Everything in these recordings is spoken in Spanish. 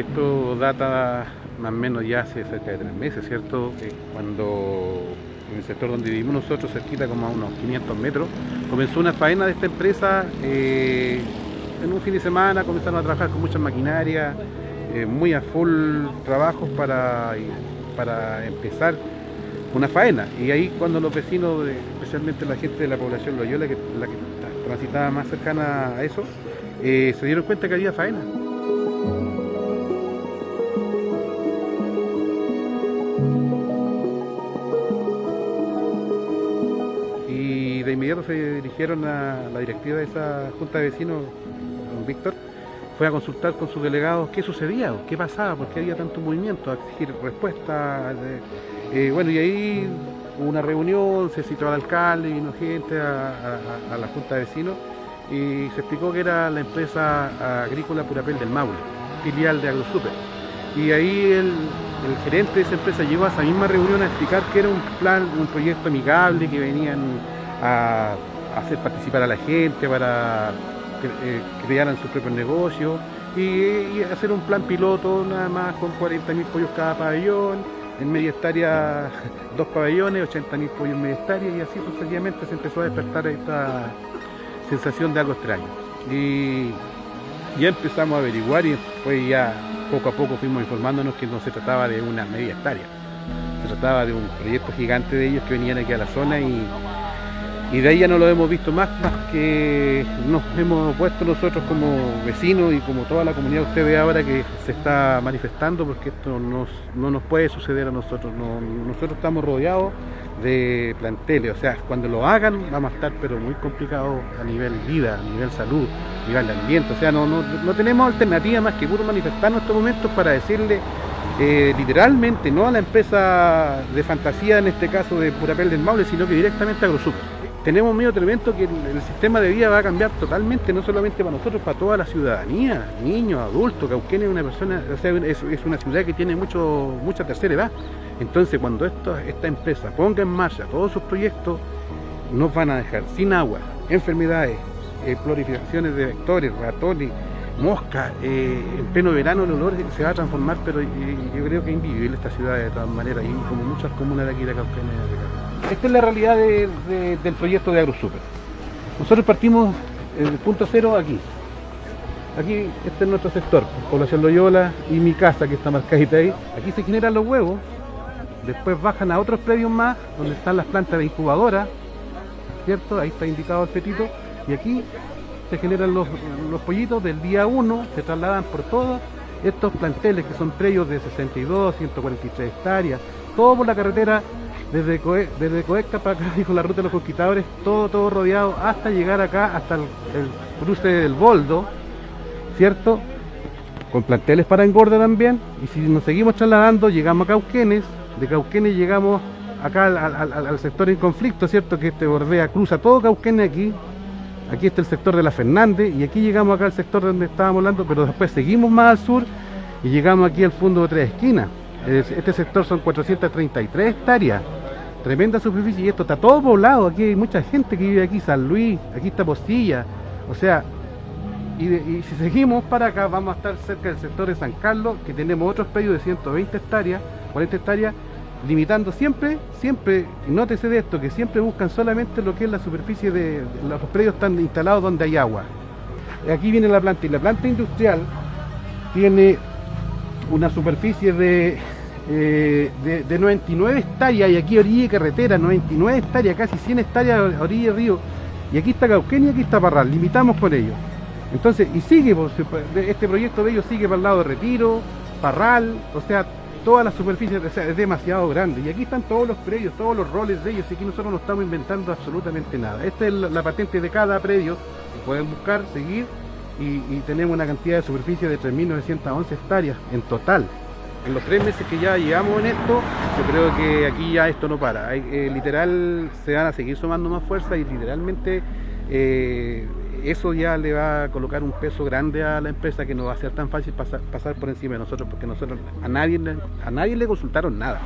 Esto data más o menos ya hace cerca de tres meses, ¿cierto? Eh, cuando en el sector donde vivimos nosotros, cerquita como a unos 500 metros, comenzó una faena de esta empresa eh, en un fin de semana, comenzaron a trabajar con mucha maquinaria, eh, muy a full trabajos para, para empezar una faena. Y ahí cuando los vecinos, especialmente la gente de la población Loyola, que, la que transitaba más cercana a eso, se dieron cuenta que había faena. Se dirigieron a la directiva de esa junta de vecinos, don Víctor, fue a consultar con sus delegados qué sucedía, qué pasaba, por qué había tanto movimiento, a exigir respuestas. Eh, bueno, y ahí hubo una reunión, se citó al alcalde, vino gente a, la junta de vecinos y se explicó que era la empresa agrícola Purapel del Maule, filial de AgroSuper. Y ahí el, el gerente de esa empresa llegó a esa misma reunión a explicar que era un plan, un proyecto amigable, que venían a hacer participar a la gente para que eh, crearan sus propios negocios y, hacer un plan piloto nada más con 40.000 pollos cada pabellón, en media hectárea dos pabellones, 80.000 pollos en media hectárea y así sucesivamente se empezó a despertar esta sensación de algo extraño. Y ya empezamos a averiguar y después ya poco a poco fuimos informándonos que no se trataba de una media hectárea, se trataba de un proyecto gigante de ellos que venían aquí a la zona y y de ahí ya no lo hemos visto más, más que nos hemos puesto nosotros como vecinos y como toda la comunidad usted ve ahora que se está manifestando porque esto no nos puede suceder a nosotros, nosotros estamos rodeados de planteles, o sea, cuando lo hagan vamos a estar pero muy complicado a nivel vida, a nivel salud, a nivel de ambiente, o sea, no, no, tenemos alternativa más que puro manifestarnos en estos momentos para decirle eh, literalmente no a la empresa de fantasía, en este caso de Purapel del Maule, sino que directamente a Grosup tenemos miedo tremendo que el, sistema de vida va a cambiar totalmente, no solamente para nosotros, para toda la ciudadanía, niños, adultos, Cauquenes es una persona, o sea, es, una ciudad que tiene mucho, mucha tercera edad. Entonces cuando esta empresa ponga en marcha todos sus proyectos, nos van a dejar sin agua, enfermedades, eh, proliferaciones de vectores, ratones, moscas, eh, en pleno verano el olor se va a transformar, pero yo creo que es invivible esta ciudad de todas maneras, como muchas comunas de aquí de Cauquenes. Esta es la realidad del proyecto de AgroSuper. Nosotros partimos en el punto cero aquí. Aquí, este es nuestro sector, población Loyola y mi casa que está marcadita ahí. Aquí se generan los huevos, después bajan a otros predios más, donde están las plantas de incubadora, ¿cierto? Ahí está indicado el petito. Y aquí se generan los, los pollitos del día 1, se trasladan por todos estos planteles que son predios de 62, 143 hectáreas, todo por la carretera desde, desde Coecta para acá, dijo la ruta de los conquistadores, todo, todo rodeado hasta llegar acá, hasta el, cruce del Boldo, ¿cierto? Con planteles para engorda también, y si nos seguimos trasladando, llegamos a Cauquenes, de Cauquenes llegamos acá al, sector en conflicto, ¿cierto? Que este bordea, cruza todo Cauquenes aquí, aquí está el sector de la Fernández, y aquí llegamos acá al sector donde estábamos hablando, pero después seguimos más al sur, y llegamos aquí al fondo de Tres Esquinas. Este sector son 433 hectáreas tremenda superficie y esto está todo poblado, aquí hay mucha gente que vive aquí, San Luis, aquí está Postilla, o sea, y, si seguimos para acá vamos a estar cerca del sector de San Carlos, que tenemos otros predios de 120 hectáreas, 40 hectáreas, limitando siempre, siempre, nótese de esto, que siempre buscan solamente lo que es la superficie de, los predios están instalados donde hay agua. Aquí viene la planta y la planta industrial tiene una superficie de eh, de, 99 hectáreas y aquí orilla y carretera, 99 hectáreas, casi 100 hectáreas orilla y río. Y aquí está Cauquenia y aquí está Parral, limitamos con ellos. Entonces, y sigue, pues, este proyecto de ellos sigue para el lado de Retiro, Parral, o sea, toda la superficie es demasiado grande. Y aquí están todos los predios, todos los roles de ellos, y aquí nosotros no estamos inventando absolutamente nada. Esta es la, patente de cada predio, pueden buscar, seguir, y tenemos una cantidad de superficie de 3.911 hectáreas en total en los tres meses que ya llevamos en esto, yo creo que aquí ya esto no para. Eh, literal se van a seguir sumando más fuerza y literalmente eh, eso ya le va a colocar un peso grande a la empresa que no va a ser tan fácil pasar, por encima de nosotros porque a nadie, a nadie le consultaron nada.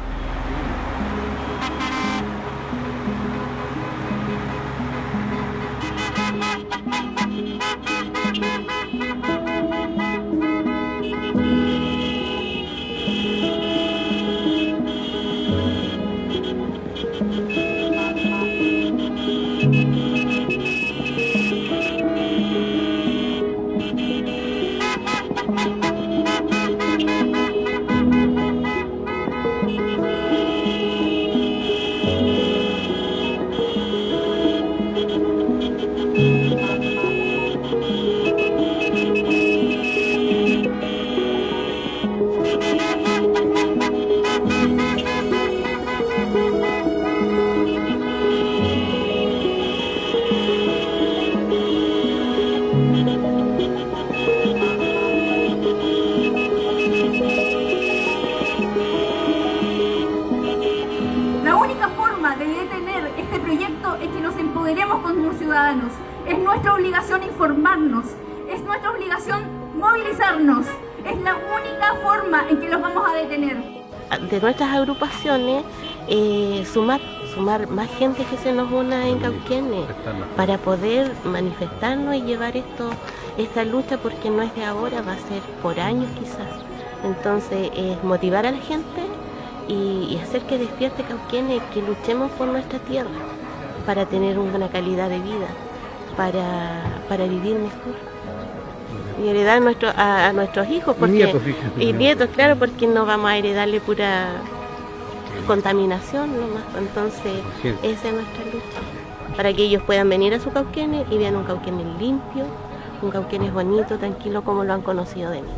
Es nuestra obligación informarnos, es nuestra obligación movilizarnos. Es la única forma en que los vamos a detener. De nuestras agrupaciones, eh, sumar, sumar más gente que se nos una en Cauquenes para poder manifestarnos y llevar esto, esta lucha porque no es de ahora, va a ser por años quizás. Entonces es motivar a la gente y, hacer que despierte Cauquenes, que luchemos por nuestra tierra para tener una calidad de vida, para, para vivir mejor y heredar nuestro, a, nuestros hijos porque, nietos, y nietos, claro, porque no vamos a heredarle pura contaminación nomás. Entonces, esa es nuestra lucha. Para que ellos puedan venir a su Cauquenes y vean un Cauquenes limpio, un Cauquenes bonito, tranquilo, como lo han conocido de mí.